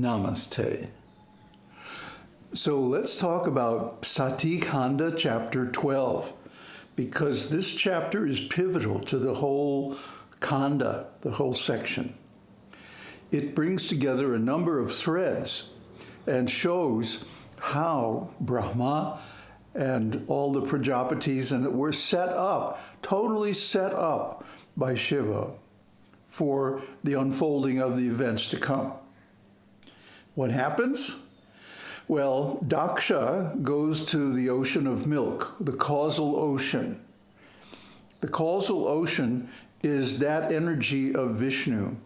Namaste. So let's talk about Sati Khanda chapter 12, because this chapter is pivotal to the whole kanda, the whole section. It brings together a number of threads and shows how Brahma and all the Prajapatis and were set up, totally set up by Shiva for the unfolding of the events to come. What happens? Well, Daksha goes to the ocean of milk, the causal ocean. The causal ocean is that energy of Vishnu,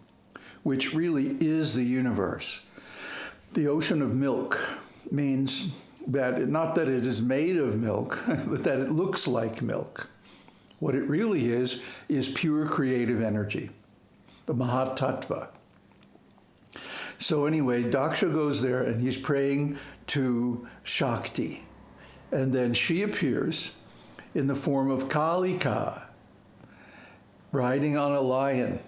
which really is the universe. The ocean of milk means that not that it is made of milk, but that it looks like milk. What it really is, is pure creative energy, the Mahatattva. So anyway, Daksha goes there and he's praying to Shakti. And then she appears in the form of Kalika, riding on a lion.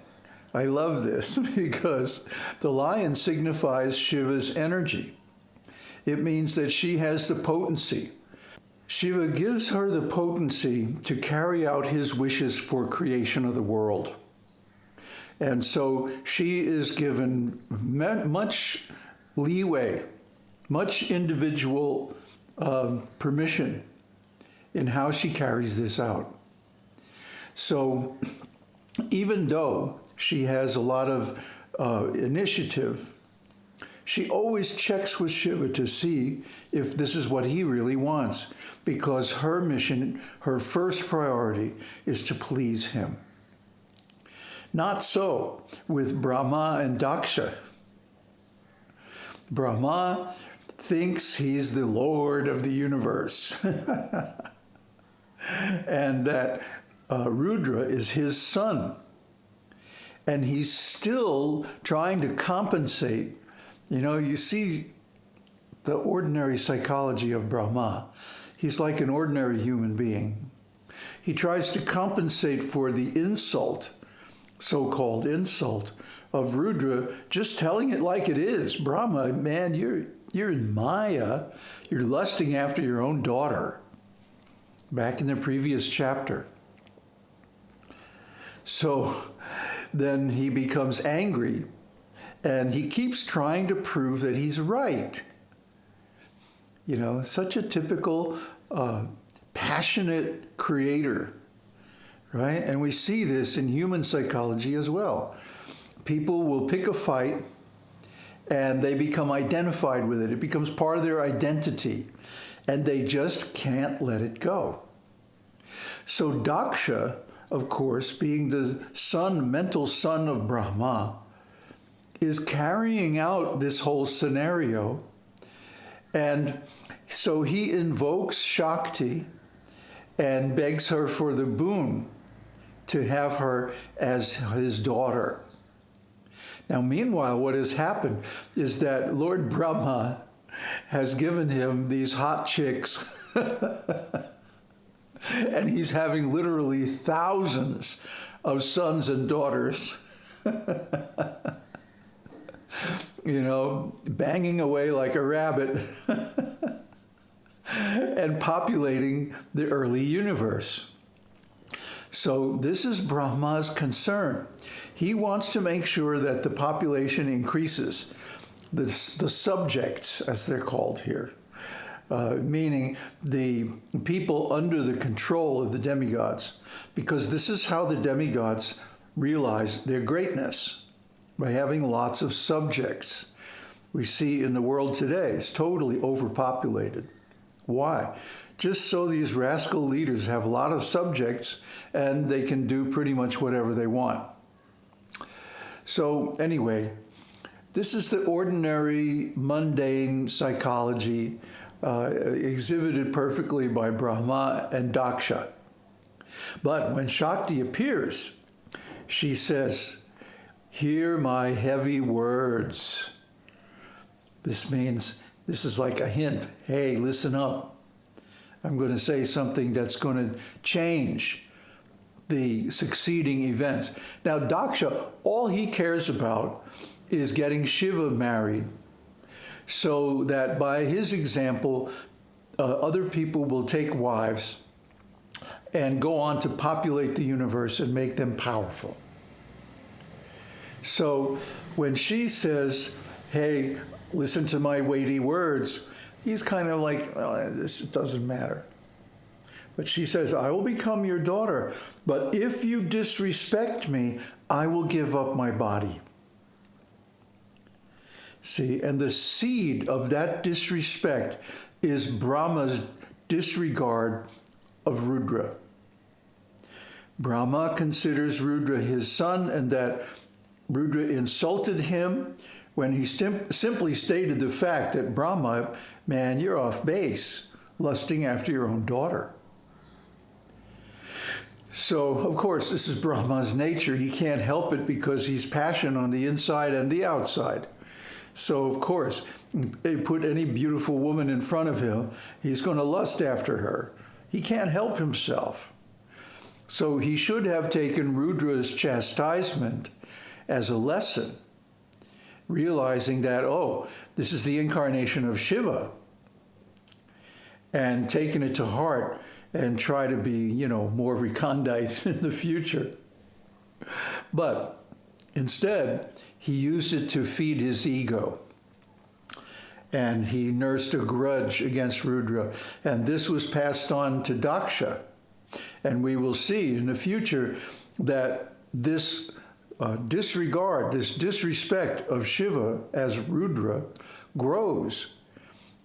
I love this because the lion signifies Shiva's energy. It means that she has the potency. Shiva gives her the potency to carry out his wishes for creation of the world. And so she is given much leeway, much individual um, permission in how she carries this out. So even though she has a lot of uh, initiative, she always checks with Shiva to see if this is what he really wants, because her mission, her first priority, is to please him. Not so with Brahma and Daksha. Brahma thinks he's the Lord of the universe and that uh, Rudra is his son. And he's still trying to compensate. You know, you see the ordinary psychology of Brahma. He's like an ordinary human being. He tries to compensate for the insult so-called insult of Rudra, just telling it like it is. Brahma, man, you're, you're in Maya. You're lusting after your own daughter. Back in the previous chapter. So then he becomes angry and he keeps trying to prove that he's right. You know, such a typical uh, passionate creator right? And we see this in human psychology as well. People will pick a fight and they become identified with it. It becomes part of their identity and they just can't let it go. So Daksha, of course, being the son, mental son of Brahma, is carrying out this whole scenario. And so he invokes Shakti and begs her for the boon to have her as his daughter. Now, meanwhile, what has happened is that Lord Brahma has given him these hot chicks. and he's having literally thousands of sons and daughters. you know, banging away like a rabbit and populating the early universe. So this is Brahma's concern. He wants to make sure that the population increases, the, the subjects, as they're called here, uh, meaning the people under the control of the demigods, because this is how the demigods realize their greatness, by having lots of subjects. We see in the world today, it's totally overpopulated. Why? Just so these rascal leaders have a lot of subjects and they can do pretty much whatever they want. So anyway, this is the ordinary, mundane psychology uh, exhibited perfectly by Brahma and Daksha. But when Shakti appears, she says, hear my heavy words. This means, this is like a hint. Hey, listen up. I'm going to say something that's going to change the succeeding events. Now, Daksha, all he cares about is getting Shiva married so that by his example, uh, other people will take wives and go on to populate the universe and make them powerful. So when she says, hey, listen to my weighty words, he's kind of like, oh, this doesn't matter. But she says, I will become your daughter, but if you disrespect me, I will give up my body. See, and the seed of that disrespect is Brahma's disregard of Rudra. Brahma considers Rudra his son and that Rudra insulted him when he sim simply stated the fact that Brahma, man, you're off base, lusting after your own daughter. So, of course, this is Brahma's nature. He can't help it because he's passion on the inside and the outside. So, of course, they put any beautiful woman in front of him, he's going to lust after her. He can't help himself. So he should have taken Rudra's chastisement as a lesson, realizing that, oh, this is the incarnation of Shiva, and taking it to heart and try to be, you know, more recondite in the future. But instead, he used it to feed his ego. And he nursed a grudge against Rudra. And this was passed on to Daksha. And we will see in the future that this uh, disregard, this disrespect of Shiva as Rudra grows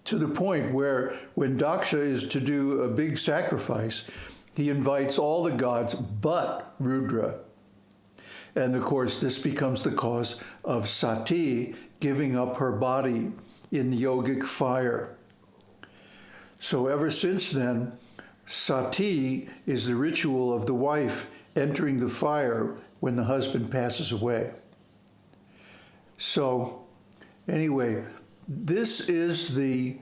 to the point where when Daksha is to do a big sacrifice, he invites all the gods but Rudra. And of course, this becomes the cause of Sati giving up her body in the yogic fire. So ever since then, Sati is the ritual of the wife entering the fire when the husband passes away. So anyway, this is the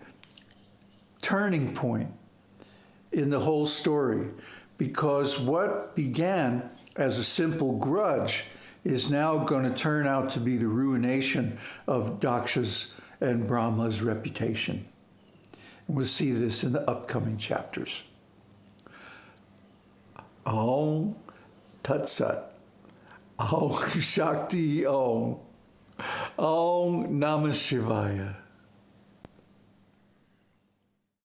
turning point in the whole story because what began as a simple grudge is now going to turn out to be the ruination of Daksha's and Brahma's reputation. And we'll see this in the upcoming chapters. Om Tat Sat. Om Shakti Om. Om Namah Shivaya.